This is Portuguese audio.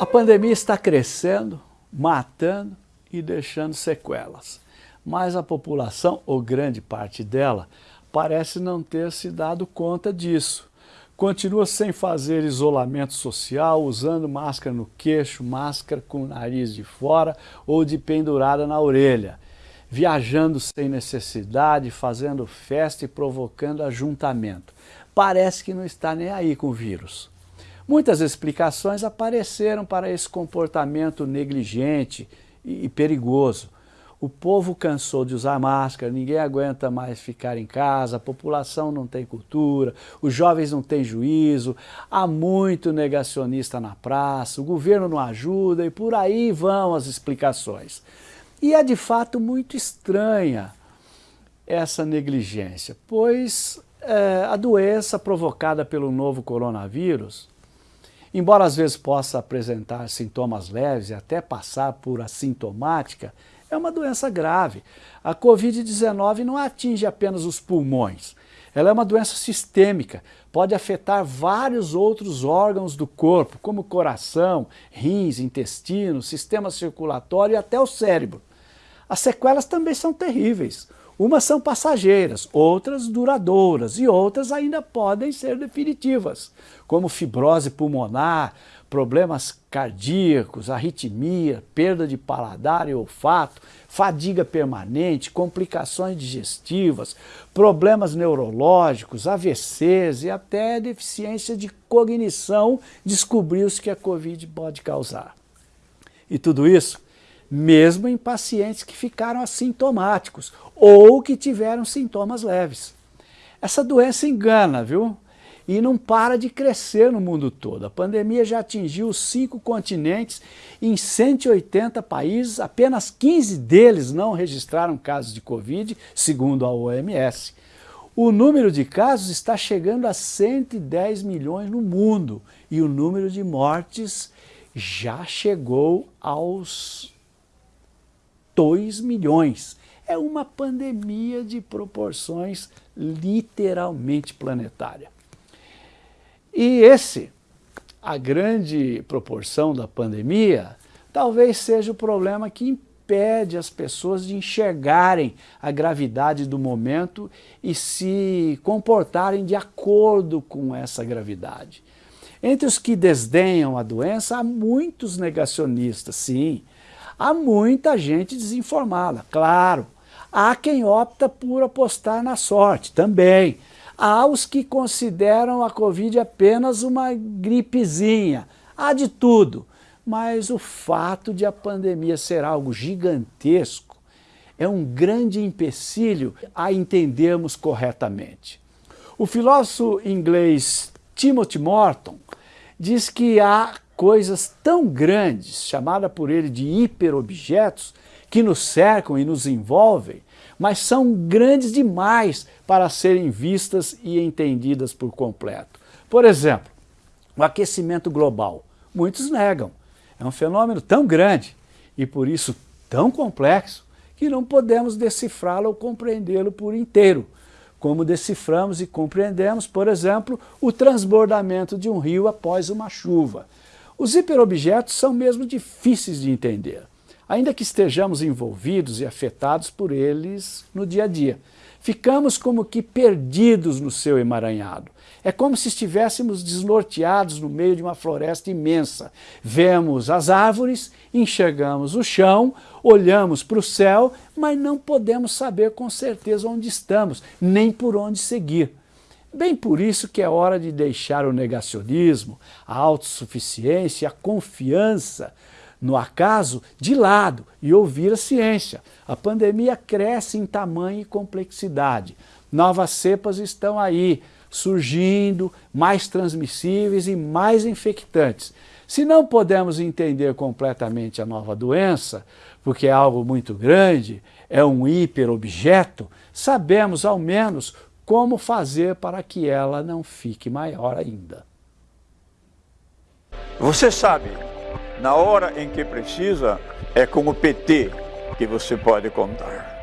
A pandemia está crescendo, matando e deixando sequelas. Mas a população, ou grande parte dela, parece não ter se dado conta disso. Continua sem fazer isolamento social, usando máscara no queixo, máscara com o nariz de fora ou de pendurada na orelha. Viajando sem necessidade, fazendo festa e provocando ajuntamento. Parece que não está nem aí com o vírus. Muitas explicações apareceram para esse comportamento negligente e perigoso. O povo cansou de usar máscara, ninguém aguenta mais ficar em casa, a população não tem cultura, os jovens não têm juízo, há muito negacionista na praça, o governo não ajuda e por aí vão as explicações. E é de fato muito estranha essa negligência, pois é, a doença provocada pelo novo coronavírus Embora às vezes possa apresentar sintomas leves e até passar por assintomática, é uma doença grave. A Covid-19 não atinge apenas os pulmões. Ela é uma doença sistêmica, pode afetar vários outros órgãos do corpo, como coração, rins, intestino, sistema circulatório e até o cérebro. As sequelas também são terríveis. Umas são passageiras, outras duradouras e outras ainda podem ser definitivas, como fibrose pulmonar, problemas cardíacos, arritmia, perda de paladar e olfato, fadiga permanente, complicações digestivas, problemas neurológicos, AVCs e até deficiência de cognição descobriu-se que a Covid pode causar. E tudo isso mesmo em pacientes que ficaram assintomáticos ou que tiveram sintomas leves. Essa doença engana, viu? E não para de crescer no mundo todo. A pandemia já atingiu cinco continentes em 180 países, apenas 15 deles não registraram casos de Covid, segundo a OMS. O número de casos está chegando a 110 milhões no mundo e o número de mortes já chegou aos 2 milhões. É uma pandemia de proporções literalmente planetária. E esse, a grande proporção da pandemia, talvez seja o problema que impede as pessoas de enxergarem a gravidade do momento e se comportarem de acordo com essa gravidade. Entre os que desdenham a doença, há muitos negacionistas, sim, Há muita gente desinformada, claro. Há quem opta por apostar na sorte, também. Há os que consideram a Covid apenas uma gripezinha. Há de tudo. Mas o fato de a pandemia ser algo gigantesco é um grande empecilho a entendermos corretamente. O filósofo inglês Timothy Morton diz que há coisas tão grandes, chamada por ele de hiperobjetos, que nos cercam e nos envolvem, mas são grandes demais para serem vistas e entendidas por completo. Por exemplo, o aquecimento global. Muitos negam. É um fenômeno tão grande e por isso tão complexo que não podemos decifrá-lo ou compreendê-lo por inteiro, como deciframos e compreendemos, por exemplo, o transbordamento de um rio após uma chuva, os hiperobjetos são mesmo difíceis de entender, ainda que estejamos envolvidos e afetados por eles no dia a dia. Ficamos como que perdidos no seu emaranhado. É como se estivéssemos desnorteados no meio de uma floresta imensa. Vemos as árvores, enxergamos o chão, olhamos para o céu, mas não podemos saber com certeza onde estamos, nem por onde seguir. Bem por isso que é hora de deixar o negacionismo, a autossuficiência, a confiança no acaso de lado e ouvir a ciência. A pandemia cresce em tamanho e complexidade. Novas cepas estão aí, surgindo, mais transmissíveis e mais infectantes. Se não podemos entender completamente a nova doença, porque é algo muito grande, é um hiperobjeto, sabemos ao menos como fazer para que ela não fique maior ainda. Você sabe, na hora em que precisa, é com o PT que você pode contar.